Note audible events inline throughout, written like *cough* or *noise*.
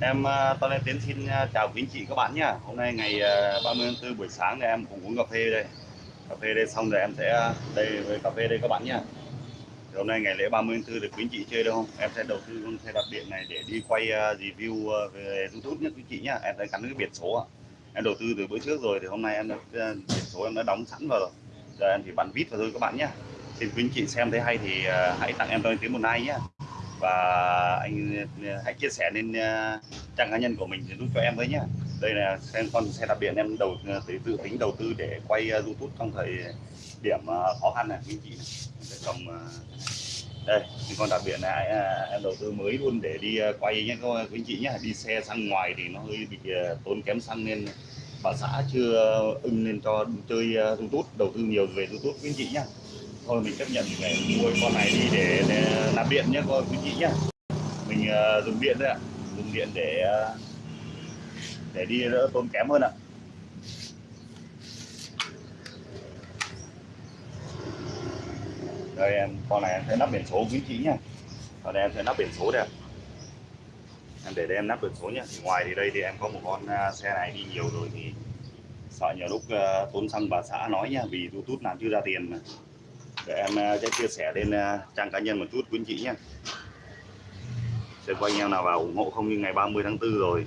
Em tôi lên Lê Tiến xin à, chào quý anh chị các bạn nhé. Hôm nay ngày à, 30 tháng 4 buổi sáng thì em cùng uống cà phê đây. Cà phê đây xong rồi em sẽ đây với cà phê đây các bạn nhé. Thì hôm nay ngày lễ 30 tháng 4 được quý anh chị chơi đâu không? Em sẽ đầu tư con xe đạp điện này để đi quay à, review về YouTube nhé quý anh chị nhé. Em đã cắn cái biển số ạ. Em đầu tư từ bữa trước rồi thì hôm nay em đã, biển số em đã đóng sẵn vào rồi. Giờ em chỉ bắn vít vào thôi các bạn nhé. Xin quý anh chị xem thấy hay thì hãy tặng em tôi Lê Tiến một like nhé và anh ờ, hãy chia sẻ lên ờ, trang cá nhân của mình giúp cho em với nhé đây là xem con xe đạp điện em đầu ờ, tự tự tính đầu tư để quay youtube trong thời điểm khó khăn này quý chị để sẽ cầm đây con đạp biệt này em đầu tư mới luôn để đi quay nhé các anh chị nhé đi xe sang ngoài thì nó hơi bị tốn kém xăng nên bà xã chưa ưng lên cho chơi youtube, đầu tư nhiều về youtube, quý anh chị nhé thôi mình chấp nhận để mua con này đi để, để làm điện nhé con quý chị nhé. Mình uh, dùng điện đấy ạ. Dùng điện để uh, để đi đỡ tốn kém hơn ạ. Đây em con này em sẽ nắp biển số quý chị nhé. Con này em sẽ nắp biển số đây em để đây em nắp biển số nhé. Thì ngoài thì đây thì em có một con ờ, xe này đi nhiều rồi thì sợ nhiều lúc uh, tốn xăng bà xã nói nhá vì youtube làm chưa ra tiền mà để em ờ, sẽ chia sẻ lên ờ, trang cá nhân một chút, quý anh chị nhé. Sẽ có anh em nào vào ủng hộ không? Như ngày 30 tháng 4 rồi.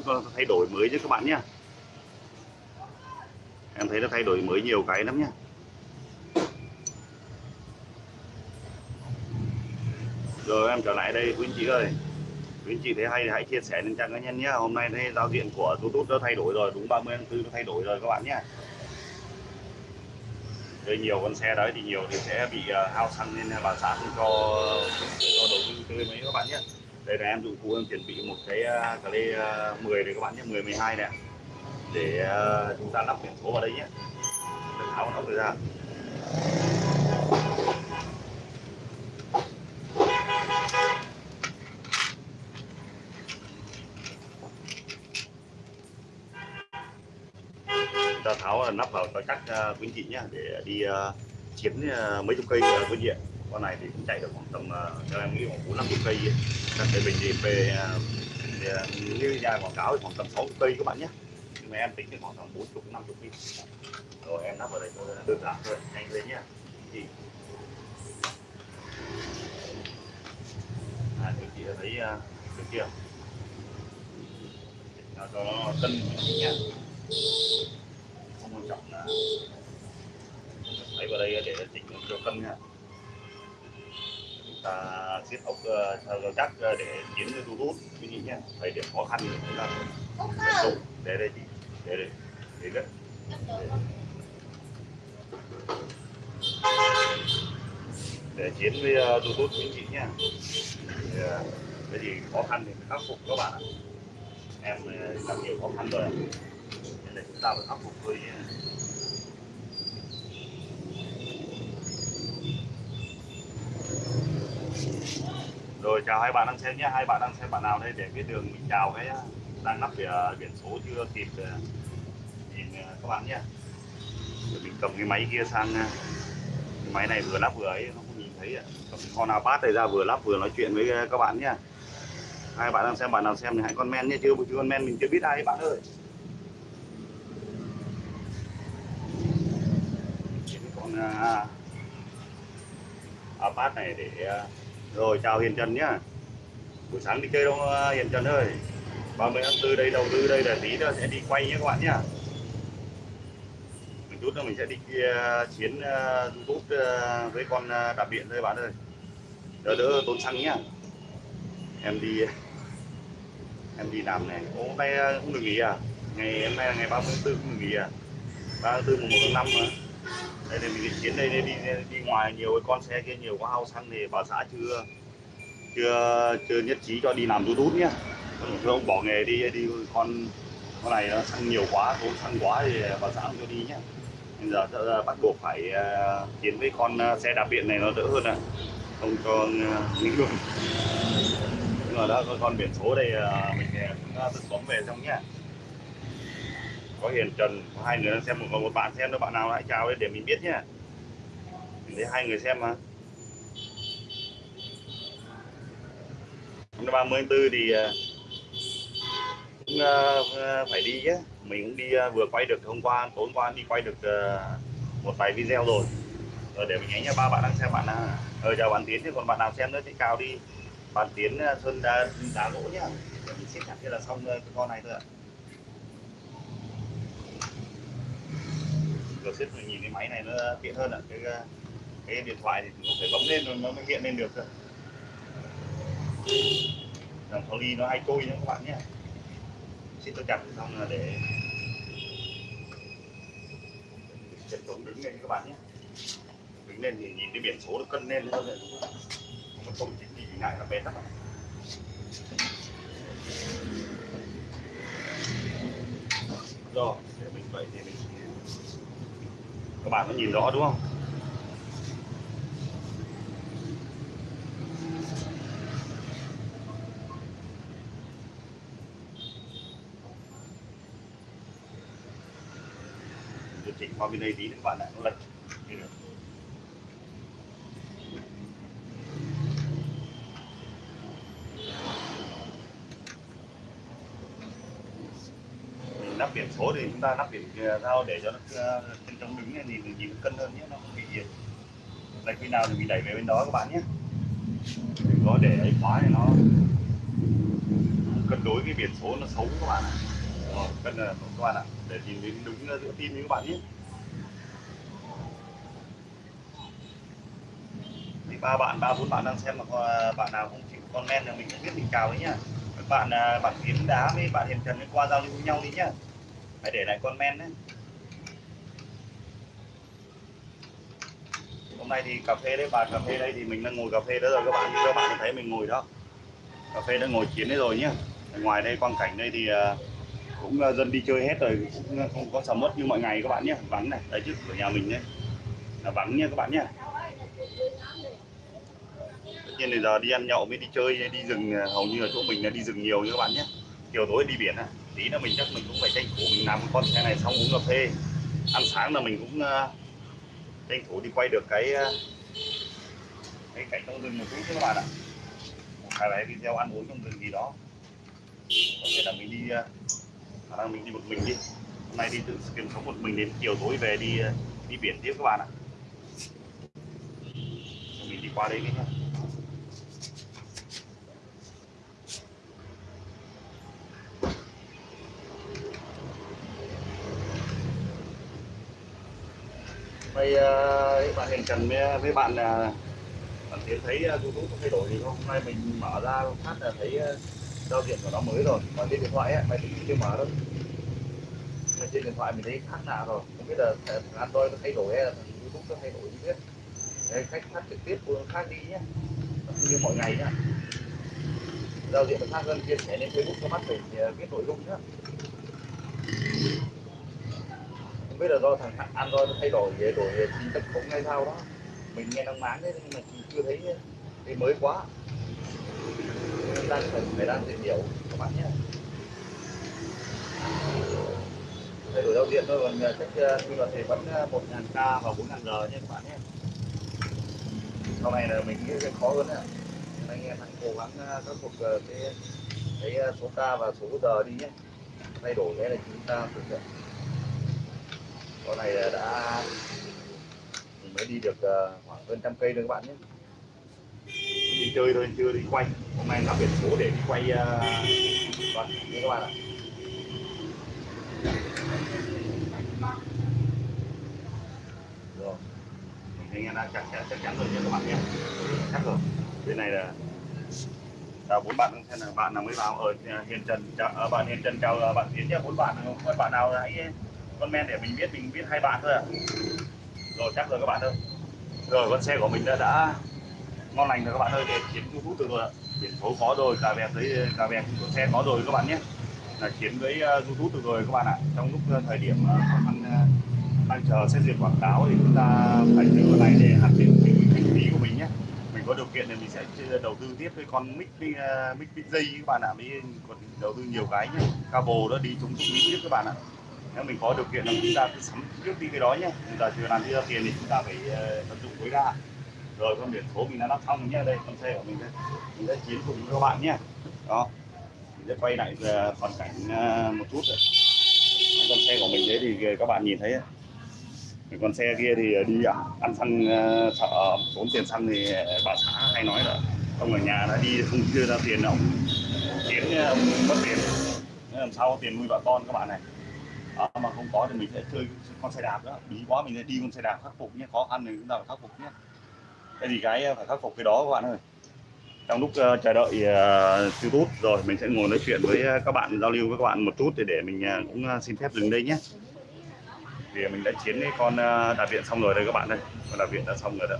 Tốt nó thay đổi mới chứ các bạn nhé. Em thấy nó thay đổi mới nhiều cái lắm nhá rồi, em trở lại đây quý anh chị ơi. Quý anh chị thấy hay thì hãy chia sẻ lên trang cá nhân nhé. Hôm nay thấy giao diện của YouTube nó thay đổi rồi, đúng 30 tháng 4 nó thay đổi rồi các bạn nhé. Đây, nhiều con xe đấy thì nhiều thì sẽ bị à, hao xăng nên bà xã không cho cho đầu tư tươi mấy các bạn nhé đây là em dụng cụ em chuẩn bị một cái à, cà lê à, 10 này các bạn nhé 10 12 này. Để à, chúng ta lắp biển số vào đây nhé. Để tháo nó ra. Ta tháo nắp vào cho chắc uh, quý chị nhé để đi uh, chiến uh, mấy chục cây uh, quý chị ạ con này thì cũng chạy được khoảng tầm ờ, theo em nghĩ khoảng bốn năm chục cây các cái bình đi về như nhà quảng cáo thì khoảng tầm sáu cây các bạn nhé. Nhưng mà em tính thì khoảng tầm bốn chục năm chục cây rồi em lắp vào đây thôi đơn giản thôi nhanh lên nhé. Chị à, thì chị thấy được chưa nó có cân nhé không quan trọng là lấy vào đây để chỉnh cho cân nha ta siết ốc uh, chắc để chiến thu hút. Quý vị nhé thời điểm khó khăn thì chúng ta đúng để đây chị để đây để đất để chiến với uh, thu hút quý vị nhé. Uh, cái gì khó khăn thì khắc phục các bạn ạ. Em uh, gặp nhiều khó khăn rồi. Nên là chúng ta phải khắc phục thôi rồi chào hai bạn đang xem nhé. Hai bạn đang xem bạn nào đây để biết đường mình chào cái đang lắp biển, ờ, biển số chưa kịp ờ, nhìn ờ, các bạn nhé. Rồi mình cầm cái máy kia sang cái máy này vừa lắp vừa ấy nó không nhìn thấy cầm con nào bát này ra vừa lắp vừa nói chuyện với các bạn nhé. Hai bạn đang xem bạn nào xem thì hãy comment nhé chưa chưa comment mình chưa biết ai bạn ơi. Con à, bát này để rồi chào Hiền Trần nhá. Buổi sáng đi chơi đâu ờ, Hiền Trần ơi? 30 tháng 4 đây đầu tư đây là tí nữa sẽ đi quay nhé các bạn nhá. Một chút nữa mình sẽ đi uh, chiến uh, YouTube uh, với con uh, đạp điện thôi bạn ơi. Đỡ đỡ tốn xăng nhá. Em đi *laughs* em đi làm này Ô, hôm nay ờ, không được nghỉ à? Ngày hôm nay là ngày 30 tháng 4 không được nghỉ à? 3 tháng 4 mùng 1 tháng 5 mà đây thì mình chiến đây đi đi ngoài nhiều cái con xe kia nhiều quá hao xăng thì bà xã chưa chưa chưa nhất trí cho đi làm youtube nhá. Thưa ông bỏ nghề đi đi con con này nó xăng nhiều quá tốn xăng quá thì bà xã không cho đi nhá. Bây giờ ờ, bắt buộc phải à, chiến với con à, xe đạp điện này nó đỡ hơn à. Không cho à, những luôn nhưng mà đó con biển số đây mình uh, tự bấm về xong nhá có hiền trần có hai người đang xem một một bạn xem nữa bạn nào hãy chào để mình biết nhé mình thấy hai người xem mà. Năm ba mươi tư thì ờ, cũng ờ, ờ, phải đi chứ mình cũng đi vừa quay được hôm qua tối qua đi quay được một vài video rồi. Rồi để mình nhánh nha ba bạn đang xem bạn nào ờ chào bạn tiến thì còn bạn nào xem nữa thì cao đi. Bạn tiến sơn đá, đá gỗ nhá. Mình xếp chặt kia là xong con này thôi ạ. Rồi xếp mình nhìn cái máy này nó tiện hơn ạ cái cái điện thoại thì cũng phải bấm lên nó mới hiện lên được thôi dòng ly nó hay trôi nhé các bạn nhé xin tôi chặt xong là để chân trống đứng lên các bạn nhé đứng lên thì nhìn cái biển số nó cân lên hơn nó không chỉ thì ngại là bén lắm. Rồi, để mình vậy thì mình các bạn có nhìn rõ đúng không? Điều chỉnh qua bên đây tí các bạn lại nó lệch như được mình nắp biển số thì chúng ta nắp biển sao để cho nó ờ, trên trong đứng này nhìn nhìn cân hơn nhé, nó không bị gì. Là khi nào thì mình đẩy về bên đó các bạn nhé. Đừng có để ấy quá thì nó cân đối cái biển số nó xấu các bạn ạ. Rồi cân ờ, là các bạn ạ. Để nhìn đến đúng giữa tim các bạn nhé. Thì ba bạn, ba, bốn bạn đang xem mà à, bạn nào không chịu comment là mình cũng biết mình chào đấy nhá. Các bạn à, bạn tiến đá với bạn hiền trần qua giao lưu với nhau đi nhá phải để lại comment đấy hôm nay thì cà phê đấy, bà cà phê đây thì mình đang ngồi cà phê đó rồi, các bạn. Các bạn thấy mình ngồi đó. Cà phê đã ngồi chiến đấy rồi nhá ngoài đây, quang cảnh đây thì à, cũng à, dân đi chơi hết rồi, cũng không có sầm mất như mọi ngày các bạn nhé. Vắng này đấy trước cửa nhà mình đấy là vắng nha các bạn nhé. Tất nhiên giờ đi ăn nhậu mới đi chơi, đi rừng à, hầu như là chỗ mình là đi rừng nhiều như các bạn nhé. Chiều tối đi biển à tí nữa mình chắc mình cũng phải tranh thủ mình làm con xe này xong uống cà phê. Ăn sáng là mình cũng uh, tranh thủ đi quay được cái uh, cái cảnh trong rừng một chút các bạn ạ. Hai vài video ăn uống trong rừng gì đó. Có thể là mình đi uh, năng mình đi một mình đi. Hôm nay đi tự kiếm sống một mình đến chiều tối về đi đi biển tiếp các bạn ạ. Mình đi qua đây nhé. Đây uh, bạn hiện Trần với, với bạn uh, bạn Tiến thấy ờ, uh, YouTube có thay đổi gì không? Hôm nay mình mở ra phát là thấy uh, giao diện của nó mới rồi. Còn trên điện thoại ấy, mày tính chưa mở đâu. mà trên điện thoại mình thấy khác lạ rồi. Không biết là thằng Android nó thay đổi hay là thằng YouTube nó thay đổi gì biết. Đây, khách phát trực tiếp của khác đi nhé. Không như mọi ngày nhá. Giao diện nó khác hơn chia sẻ lên Facebook cho mắt mình viết nội dung nhá biết là do thằng Android nó thay đổi về đổi về chính tất cũng ngay sao đó. Mình nghe nó máng đấy nhưng mà chưa thấy cái mới quá. Đang phải phải đang tìm hiểu các bạn nhé. Thay đổi giao diện thôi, còn cách quy luật thì vẫn à, 1000 k và 4000 g nha các bạn nhé. Sau này là mình nghĩ khó hơn đấy anh em hãy cố gắng à, khắc phục à, cái cái số k và số giờ đi nhé. Thay đổi cái là chúng ta thực hiện con này đã mới đi được ờ, khoảng hơn trăm cây nữa các bạn nhé. Đi chơi thôi chưa đi quay. Hôm nay nó biển số để đi quay ờ, vâng như các bạn ạ. Rồi. Anh em đã chắc chắn chắc chắn rồi nha các bạn nhé. Chắc rồi. Bên này là chào bốn bạn xem là bạn nào mới vào? Ở hiền trần chào, bạn hiền trần chào bạn tiến nhé bốn bạn bạn nào hãy comment để mình biết mình biết hai bạn thôi à? Rồi chắc rồi các bạn ơi. Rồi con xe của mình đã, đã ngon lành rồi các bạn ơi để chiến youtube được rồi biển số có rồi cà vẹt giấy cà vẹt của xe có rồi các bạn nhé. Là chiến với uh, youtube được rồi các bạn ạ. Trong lúc ờ, thời điểm uh, uh, đang chờ xét duyệt quảng cáo thì chúng ta phải thử cái này để hạn chế kinh phí của mình nhé. Mình có điều kiện thì mình sẽ đầu tư tiếp với con mic uh, mic mic dây các bạn ạ. Mới còn đầu tư nhiều cái nhé. Cabo đó đi chúng tôi tiếp các bạn ạ nếu mình có điều kiện là chúng ta cứ sắm trước đi cái đó nhé. Chúng ta chưa làm đi ra tiền thì chúng ta phải ờ, tận dụng tối đa. Rồi con biển số mình đã lắp xong nhé. Đây con xe của mình đây. Mình sẽ chiến cùng các bạn nhé. Đó. Mình sẽ quay lại uh, cảnh ờ, một chút rồi con xe của mình đấy thì các bạn nhìn thấy con xe kia thì đi ăn xăng sợ tốn tiền xăng thì bà xã hay nói là ông ở nhà đã đi không chưa ra tiền ông chiến ông mất tiền. Làm sao có tiền nuôi vợ con các bạn này? Mà không có thì mình sẽ chơi con xe đạp đó. Bí quá mình sẽ đi con xe đạp khắc phục nhé khó khăn thì chúng ta phải khắc phục nhé. Cái gì cái phải khắc phục cái đó các bạn ơi. Trong lúc uh, chờ đợi ờ, uh, youtube rồi mình sẽ ngồi nói chuyện với ờ, các bạn giao lưu với các bạn một chút để, để mình uh, cũng xin phép dừng đây nhé. Vì mình đã chiến cái con uh, đạp điện xong rồi đây các bạn đây con đạp điện đã xong rồi đó.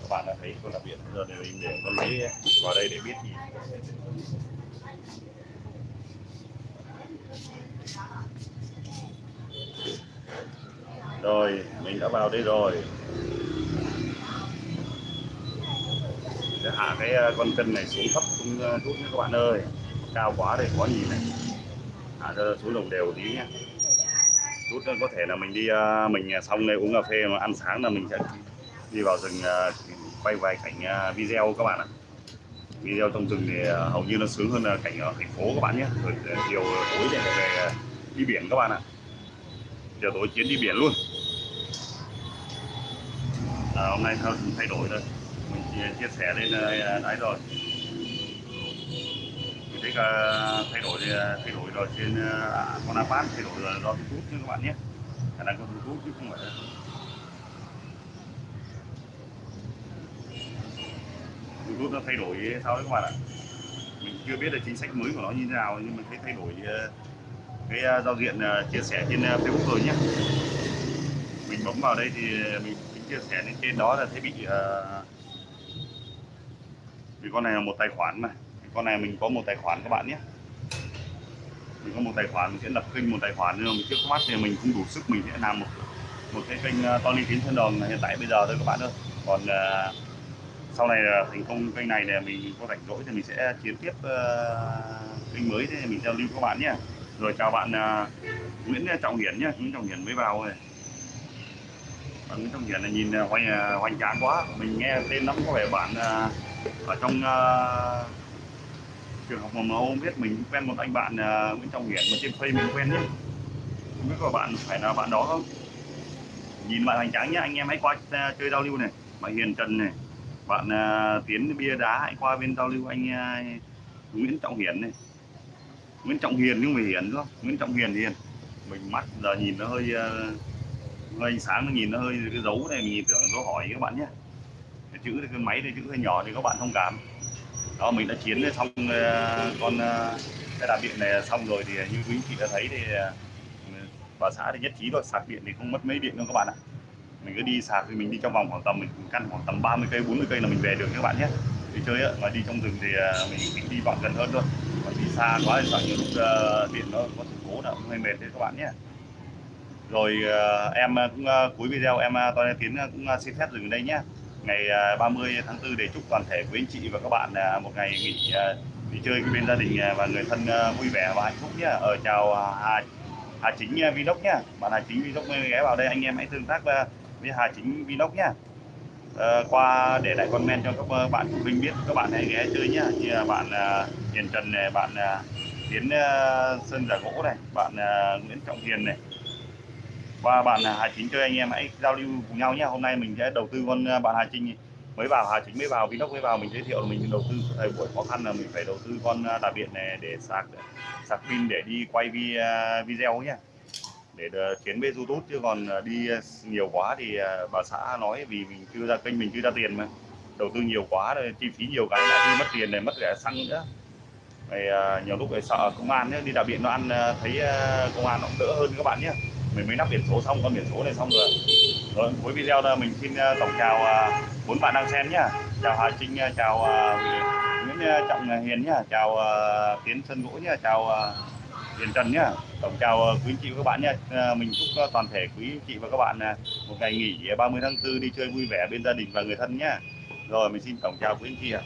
Các bạn đã thấy con đạp điện giờ để mình để con lấy vào đây để biết gì rồi, mình đã vào đây rồi. Để hạ cái ờ, con cân này xuống thấp, xuống ờ, chút nhé nha các bạn ơi. Cao quá đây, khó nhìn này. Hạ cho xuống đồng đều tí nhé. Chút có thể là mình đi ờ, mình xong đây uống cà phê mà ăn sáng là mình sẽ đi vào rừng quay vài cảnh video các bạn ạ. Video trong rừng thì hầu như nó sướng hơn là cảnh ở thành phố các bạn nhé. Rồi chiều tối để về đi biển các bạn ạ. Chiều tối chiến đi biển luôn à, hôm nay thôi thay đổi rồi mình chia, chia sẻ lên ờ, đấy rồi. Mình thấy ờ, thay đổi thay đổi rồi trên uh, con iPad thay đổi rồi do YouTube chứ các bạn nhé. Khả năng có YouTube chứ không phải YouTube nó thay đổi sao đấy các bạn ạ? Mình chưa biết là chính sách mới của nó như thế nào nhưng mình thấy thay đổi cái giao diện chia sẻ trên Facebook rồi nhé. Mình bấm vào đây thì mình chia sẻ lên trên đó là thấy bị uh, vì con này là một tài khoản mà. Con này mình có một tài khoản các bạn nhé. Mình có một tài khoản mình sẽ lập kênh một tài khoản nhưng mà mình trước mắt thì mình không đủ sức mình sẽ làm một một cái kênh ờ, Tony Tiến Sơn Đồng hiện tại bây giờ thôi các bạn ơi. Còn uh, sau này uh, thành công kênh này thì mình có rảnh rỗi thì mình sẽ chiến tiếp uh, kênh mới thì mình giao lưu các bạn nhé. Rồi chào bạn uh, Nguyễn Trọng Hiển nhé. Nguyễn Trọng Hiển mới vào rồi bạn Nguyễn Trọng Hiển là nhìn à, hoành à, hoành tráng quá. Mình nghe tên nó có vẻ bạn à, ở trong uh, trường học mầm non biết mình quen một anh bạn uh, Nguyễn Trọng Hiển mà trên Facebook mình quen nhé không biết có bạn phải là bạn đó không? Nhìn bạn hoành tráng nhé anh em hãy qua uh, chơi giao lưu này. Bạn Hiền Trần này bạn uh, Tiến bia đá hãy qua bên giao lưu anh uh, Nguyễn Trọng Hiển này. Nguyễn Trọng Hiền nhưng mà Hiển đúng không? Nguyễn Trọng Hiền Hiền mình mắt giờ nhìn nó hơi uh, ngày sáng nó nhìn nó hơi cái dấu này, mình nhìn tưởng là dấu hỏi các bạn nhé. Cái chữ cái máy thì chữ hơi nhỏ thì các bạn thông cảm. Đó, mình đã chiến xong ờ, con ờ, cái đạp điện này xong rồi thì như quý chị đã thấy thì ờ, bà xã thì nhất trí rồi sạc điện thì không mất mấy điện đâu các bạn ạ. Mình cứ đi sạc thì mình đi trong vòng khoảng tầm, mình căn khoảng tầm 30 cây 40 cây là mình về được các bạn nhé. Đi chơi ạ mà đi trong rừng thì mình thích đi đoạn gần hơn thôi. Còn đi xa quá thì sợ nhiều lúc điện nó có sự cố là hơi mệt đấy các bạn nhé rồi uh, em ờ, cũng uh, cuối video em uh, toàn tiến cũng uh, xin phép dừng đây nhé. Ngày 30 tháng 4 để chúc toàn thể quý anh chị và các bạn một ngày nghỉ đi chơi bên gia đình và người thân vui vẻ và hạnh phúc nhé. Ở chào Hà Hà Chính Vlog nhé. Bạn Hà Chính Vlog ghé vào đây anh em hãy tương tác với Hà Chính Vlog nhé. À, qua để lại comment cho các bạn của mình biết các bạn hãy ghé chơi nhé. Như là bạn uh, Hiền Trần này bạn uh, Tiến uh, Sơn Giả Gỗ này bạn uh, Nguyễn Trọng Hiền này và bạn Hà Chính chơi anh em hãy giao lưu cùng nhau nhé. Hôm nay mình sẽ đầu tư con à, bạn Hà Chính mới vào, Hà Chính mới vào, Vinox mới vào, mình giới thiệu mình đầu tư. Thời buổi khó khăn là mình phải đầu tư con à, đạp điện này để sạc sạc pin để đi quay à, video nhé. Để tiến với YouTube chứ còn đi nhiều quá thì bà xã nói vì mình chưa ra kênh, mình chưa ra tiền mà. Đầu tư nhiều quá rồi, chi phí nhiều cái lại đi mất tiền này, mất cả xăng nữa. Này nhiều lúc phải sợ công an nhé, đi đạp điện nó ăn thấy công an nó cũng đỡ hơn các bạn nhé mình mới lắp biển số xong, con biển số này xong rồi. Rồi cuối video là mình xin ờ, tổng chào ờ, bốn bạn đang xem nhá. Chào Hà Trinh ờ, chào Nguyễn Trọng Hiền nhá. Chào Tiến Sơn Gỗ nhá. Chào Hiền Trần nhá. Tổng chào quý chị và các bạn nhé mình chúc toàn thể quý chị và các bạn một ngày nghỉ 30 tháng 4 đi chơi vui vẻ bên gia đình và người thân nhé rồi, mình xin tổng chào quý anh chị ạ.